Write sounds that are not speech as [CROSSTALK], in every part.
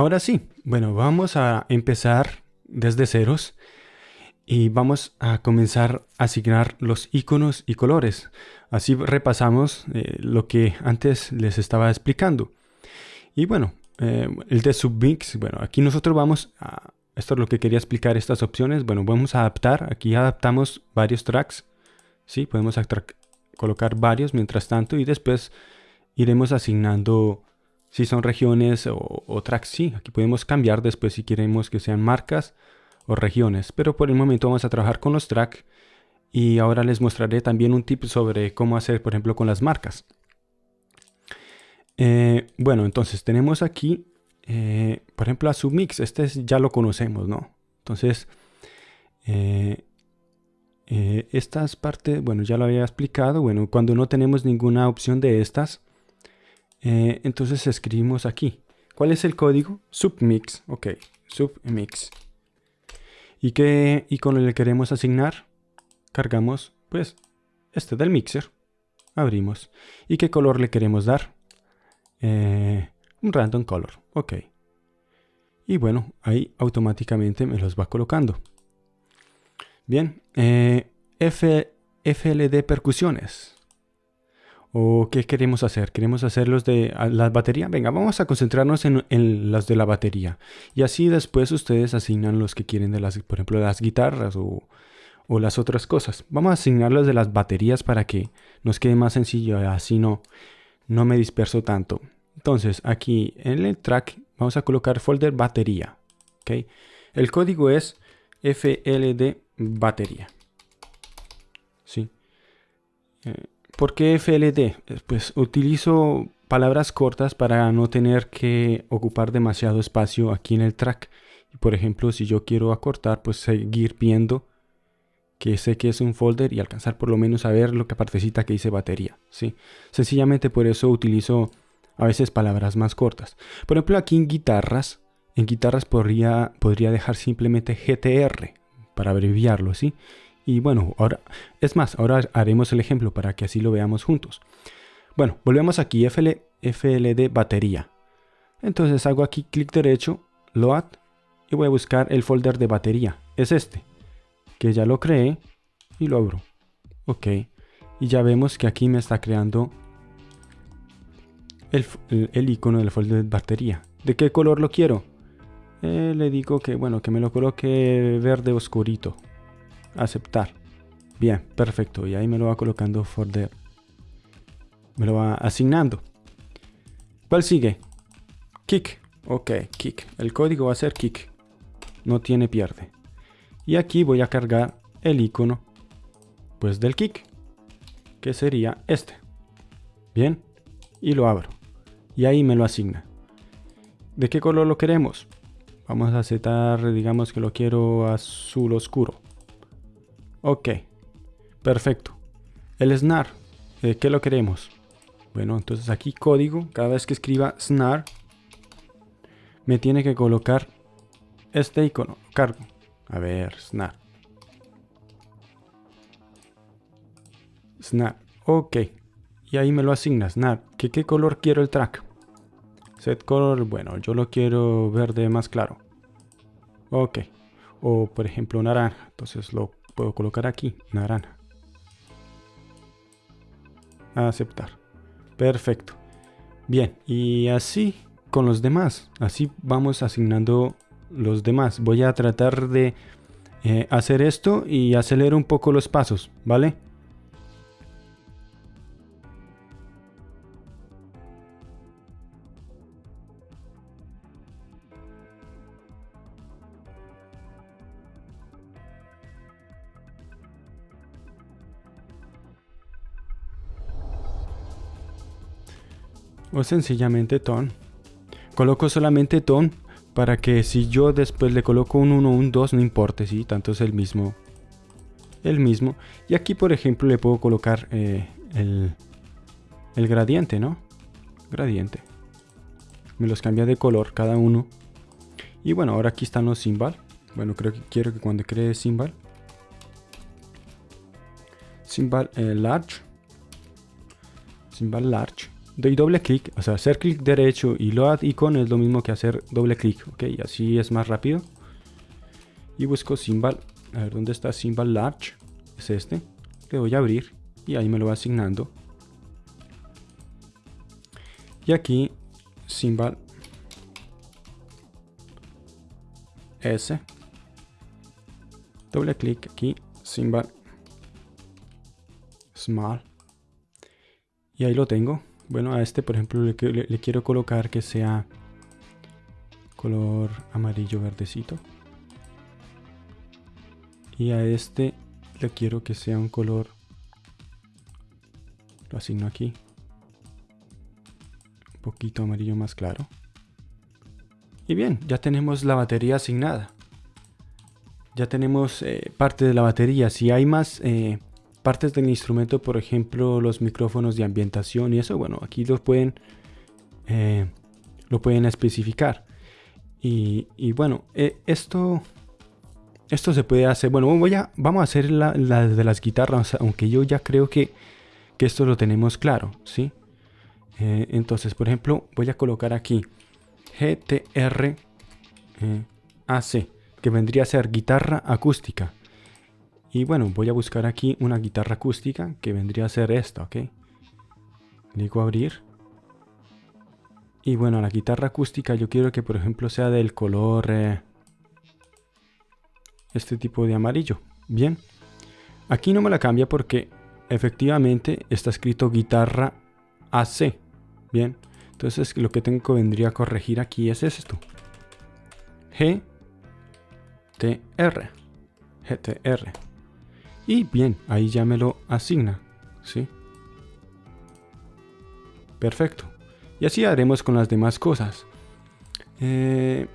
Ahora sí, bueno, vamos a empezar desde ceros y vamos a comenzar a asignar los iconos y colores. Así repasamos eh, lo que antes les estaba explicando. Y bueno, eh, el de submix, bueno, aquí nosotros vamos a, esto es lo que quería explicar, estas opciones, bueno, vamos a adaptar, aquí adaptamos varios tracks, ¿sí? Podemos colocar varios mientras tanto y después iremos asignando si son regiones o, tracks, sí, aquí podemos cambiar después si queremos que sean marcas o regiones, pero por el momento vamos a trabajar con los tracks y ahora les mostraré también un tip sobre cómo hacer, por ejemplo, con las marcas. Eh, bueno, entonces tenemos aquí, eh, por ejemplo, a submix, este ya lo conocemos, ¿no? Entonces, eh, estas partes, bueno, ya lo había explicado, bueno, cuando no tenemos ninguna opción de estas, eh, entonces escribimos aquí. ¿Cuál es el código? Submix. Ok, submix. ¿Y qué icono le queremos asignar? Cargamos, pues, este del mixer. Abrimos. ¿Y qué color le queremos dar? Eh, un random color. Ok. Y bueno, ahí automáticamente me los va colocando. Bien. Eh, F, FLD percusiones. ¿O qué queremos hacer? ¿Queremos hacer los de la batería? Venga, vamos a concentrarnos en, en, los de la batería. Y así después ustedes asignan los que quieren de las, por ejemplo, las guitarras o, o las otras cosas. Vamos a asignar los de las baterías para que nos quede más sencillo. Así no, no me disperso tanto. Entonces, aquí en el track vamos a colocar folder batería. ¿okay? El código es FLD batería. ¿Sí? Eh, ¿Por qué FLD? Eh, pues utilizo palabras cortas para no tener que ocupar demasiado espacio aquí en el track. Por ejemplo, si yo quiero acortar, pues seguir viendo que sé que es un folder y alcanzar por lo menos a ver lo que partecita que dice batería. ¿sí? Sencillamente por eso utilizo a veces palabras más cortas. Por ejemplo, aquí en guitarras, en guitarras podría, podría dejar simplemente GTR para abreviarlo, ¿sí? Y bueno, ahora, es más, ahora haremos el ejemplo para que así lo veamos juntos. Bueno, volvemos aquí, FL, FLD batería. Entonces hago aquí clic derecho, load, y voy a buscar el folder de batería. Es este, que ya lo creé y lo abro. Ok, y ya vemos que aquí me está creando el, el, icono del folder de batería. ¿De qué color lo quiero? Eh, le digo que, bueno, que me lo coloque verde oscurito aceptar. Bien, perfecto. Y ahí me lo va colocando folder. Me lo va asignando. ¿Cuál sigue? Kick. Ok, kick. El código va a ser kick. No tiene pierde. Y aquí voy a cargar el icono pues del kick. Que sería este. Bien. Y lo abro. Y ahí me lo asigna. ¿De qué color lo queremos? Vamos a aceptar, digamos que lo quiero azul oscuro. Ok, perfecto. El SNAR, eh, ¿qué lo queremos? Bueno, entonces aquí código, cada vez que escriba SNAR, me tiene que colocar este icono, cargo. A ver, SNAR. SNAR, ok. Y ahí me lo asigna, SNAR. ¿Qué, ¿Qué color quiero el track? Set color, bueno, yo lo quiero verde más claro. Ok. O por ejemplo naranja, entonces lo puedo colocar aquí, naranja. Aceptar. Perfecto. Bien, y así con los demás. Así vamos asignando los demás. Voy a tratar de eh, hacer esto y acelerar un poco los pasos, ¿vale? O sencillamente ton. Coloco solamente ton para que si yo después le coloco un 1 un 2 no importe, si tanto es el mismo. El mismo. Y aquí por ejemplo le puedo colocar eh, el, el gradiente, ¿no? Gradiente. Me los cambia de color cada uno. Y bueno, ahora aquí están los symbol. Bueno, creo que quiero que cuando cree symbol. Symbol eh, large. Symbol large doy doble clic, o sea, hacer clic derecho y load icon es lo mismo que hacer doble clic, ok, así es más rápido. Y busco symbol, a ver dónde está symbol large, es este, le voy a abrir y ahí me lo va asignando. Y aquí symbol S, doble clic aquí, symbol small y ahí lo tengo bueno a este por ejemplo le, quiero colocar que sea color amarillo verdecito. Y a este le quiero que sea un color lo asigno aquí un poquito amarillo más claro. Y bien ya tenemos la batería asignada. Ya tenemos eh, parte de la batería. Si hay más eh, partes del instrumento, por ejemplo, los micrófonos de ambientación y eso, bueno, aquí los pueden, eh, lo pueden especificar. Y, bueno, eh, esto, esto se puede hacer, bueno, voy a, vamos a hacer la, de las guitarras, aunque yo ya creo que, que esto lo tenemos claro, ¿sí? Eh, entonces, por ejemplo, voy a colocar aquí GTR AC, que vendría a ser guitarra acústica. Y bueno, voy a buscar aquí una guitarra acústica que vendría a ser esta, ¿ok? Le digo abrir. Y bueno, la guitarra acústica yo quiero que por ejemplo sea del color... Eh, este tipo de amarillo. Bien. Aquí no me la cambia porque efectivamente está escrito guitarra AC. Bien. Entonces lo que tengo que vendría a corregir aquí es esto. G. GTR. Y bien, ahí ya me lo asigna. ¿sí? Perfecto. Y así haremos con las demás cosas. Eh,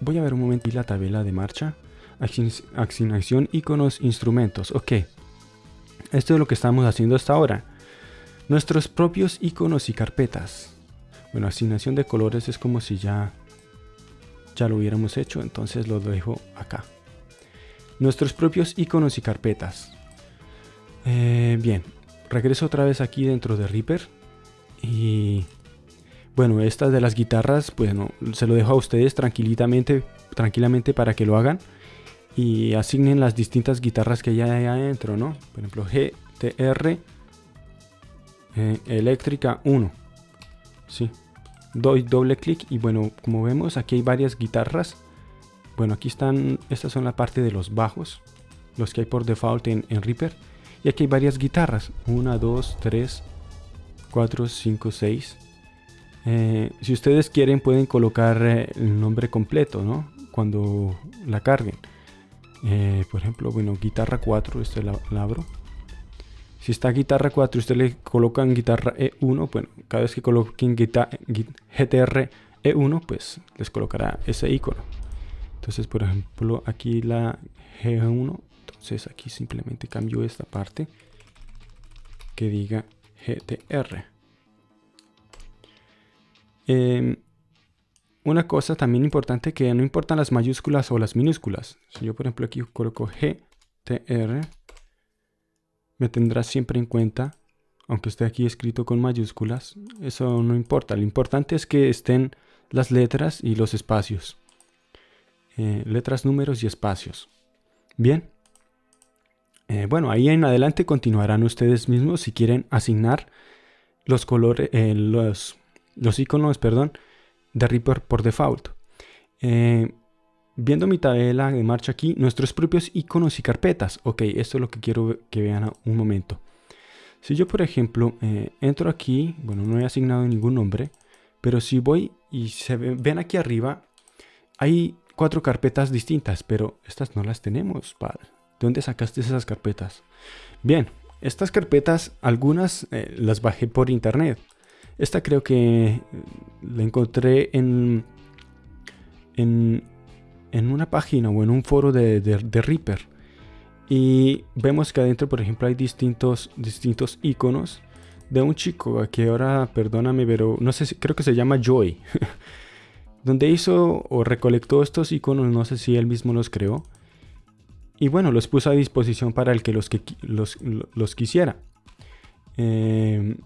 voy a ver un momento la tabla de marcha. Asignación, iconos, instrumentos. Ok. Esto es lo que estamos haciendo hasta ahora. Nuestros propios iconos y carpetas. Bueno, asignación de colores es como si ya, ya lo hubiéramos hecho. Entonces lo dejo acá nuestros propios iconos y carpetas. Eh, bien, regreso otra vez aquí dentro de Reaper y bueno, estas de las guitarras, bueno, se lo dejo a ustedes tranquilamente, tranquilamente para que lo hagan y asignen las distintas guitarras que hay adentro, ¿no? Por ejemplo, GTR eh, eléctrica 1. Sí. Doy doble clic y bueno, como vemos aquí hay varias guitarras bueno, aquí están, estas son la parte de los bajos, los que hay por default en, Reaper. Y aquí hay varias guitarras, 1, 2, 3, 4, 5, 6. si ustedes quieren pueden colocar eh, el nombre completo, ¿no? Cuando la carguen. Eh, por ejemplo, bueno, guitarra 4, este la, abro. Si está guitarra 4 ustedes le colocan guitarra E1, bueno, cada vez que coloquen GTR E1, pues les colocará ese icono. Entonces, por ejemplo, aquí la G1, entonces aquí simplemente cambio esta parte que diga GTR. Em, una cosa también importante que no importan las mayúsculas o las minúsculas. Si yo, por ejemplo, aquí coloco GTR, me tendrá siempre en cuenta, aunque esté aquí escrito con mayúsculas, eso no importa. Lo importante es que estén las letras y los espacios. Eh, letras, números y espacios. Bien. Eh, bueno, ahí en adelante continuarán ustedes mismos si quieren asignar los colores, eh, los, los iconos, perdón, de Reaper por default. viendo mi tabla de marcha aquí, nuestros propios iconos y carpetas. Ok, esto es lo que quiero que vean un momento. Si yo, por ejemplo, entro aquí, bueno, no he asignado ningún nombre, pero si voy y se ven aquí arriba, hay cuatro carpetas distintas, pero estas no las tenemos, padre. ¿De dónde sacaste esas carpetas? Bien, estas carpetas, algunas eh, las bajé por internet. Esta creo que eh, la encontré en, en, en, una página o en un foro de, de, Reaper. Y vemos que adentro, por ejemplo, hay distintos, distintos iconos de un chico que ahora, perdóname, pero no sé, si, creo que se llama Joy. [LAUGHS] donde hizo o recolectó estos iconos, no sé si él mismo los creó, y bueno, los puso a disposición para el que los, que, los, quisiera. Eh,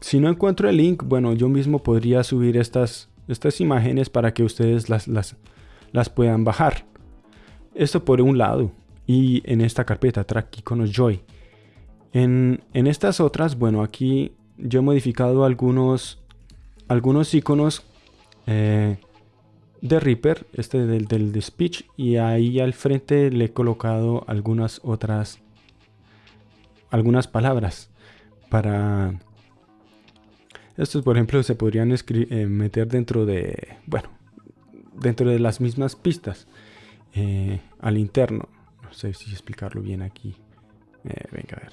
si no encuentro el link, bueno, yo mismo podría subir estas, estas imágenes para que ustedes las, las, las puedan bajar. Esto por un lado. Y en esta carpeta, track iconos joy. En, en estas otras, bueno, aquí yo he modificado algunos, algunos iconos eh, de Reaper, este del, del speech, y ahí al frente le he colocado algunas otras, algunas palabras para estos, por ejemplo, se podrían eh, meter dentro de, bueno, dentro de las mismas pistas eh, al interno. No sé si explicarlo bien aquí. Eh, venga, a ver.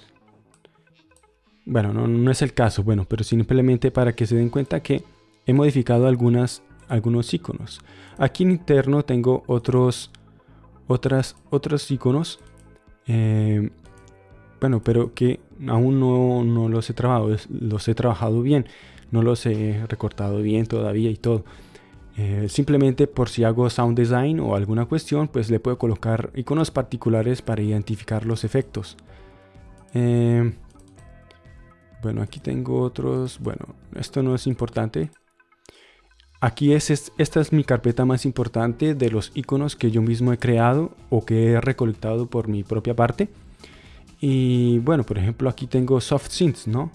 Bueno, no, no, es el caso, bueno, pero simplemente para que se den cuenta que he modificado algunas, algunos iconos. Aquí en interno tengo otros, otras, otros iconos. bueno, pero que aún no, no los he trabajado, los he trabajado bien no los he recortado bien todavía y todo. Eh, simplemente por si hago sound design o alguna cuestión, pues le puedo colocar iconos particulares para identificar los efectos. Eh, bueno, aquí tengo otros. Bueno, esto no es importante. Aquí es, esta es mi carpeta más importante de los iconos que yo mismo he creado o que he recolectado por mi propia parte. Y bueno, por ejemplo, aquí tengo soft synths, ¿no?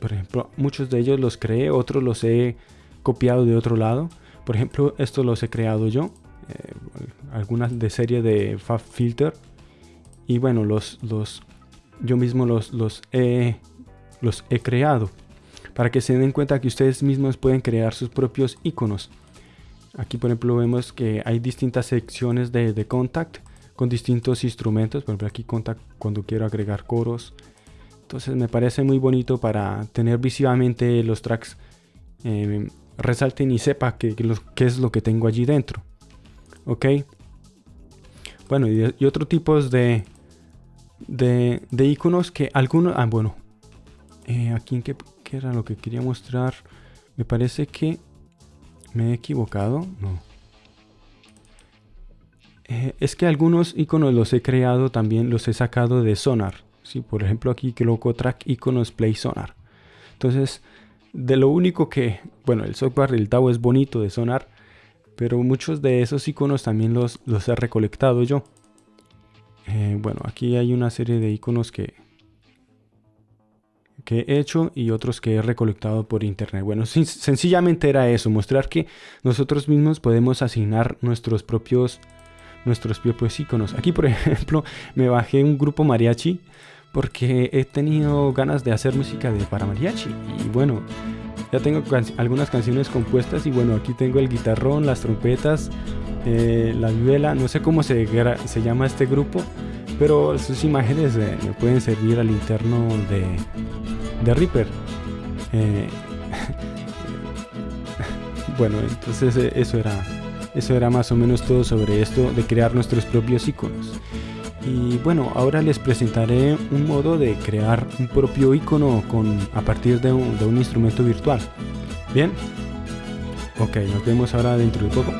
Por ejemplo, muchos de ellos los creé, otros los he copiado de otro lado. Por ejemplo, estos los he creado yo. Eh, algunas de serie de Fab Filter. Y bueno, los, los, yo mismo los, los, he, los he creado. Para que se den cuenta que ustedes mismos pueden crear sus propios iconos. Aquí por ejemplo vemos que hay distintas secciones de, de contact con distintos instrumentos. Por ejemplo aquí contact cuando quiero agregar coros entonces me parece muy bonito para tener visivamente los tracks eh, resalten y sepa qué es lo que tengo allí dentro. Ok. Bueno, y, otro tipos de, de, iconos que algunos... Ah, bueno. Eh, aquí en era lo que quería mostrar. Me parece que me he equivocado. No. Eh, es que algunos iconos los he creado también, los he sacado de Sonar. ¿sí? Por ejemplo, aquí coloco track iconos play sonar. Entonces, de lo único que, bueno, el software del DAO es bonito de sonar, pero muchos de esos iconos también los, los he recolectado yo. Eh, bueno, aquí hay una serie de iconos que, que he hecho y otros que he recolectado por internet. Bueno, sencillamente era eso, mostrar que nosotros mismos podemos asignar nuestros propios nuestros propios iconos. Aquí, por [LAUGHS] ejemplo, me bajé un grupo mariachi porque he tenido ganas de hacer música de para mariachi y bueno, ya tengo algunas canciones compuestas y bueno, aquí tengo el guitarrón, las trompetas, eh, la vihuela, no sé cómo se, se llama este grupo, pero sus imágenes eh, me pueden servir al interno de, de Reaper. Eh, [LAUGHS] bueno, entonces eso era, eso era más o menos todo sobre esto de crear nuestros propios iconos. Y bueno, ahora les presentaré un modo de crear un propio icono con, a partir de un, de un instrumento virtual. Bien, ok, nos vemos ahora dentro de poco.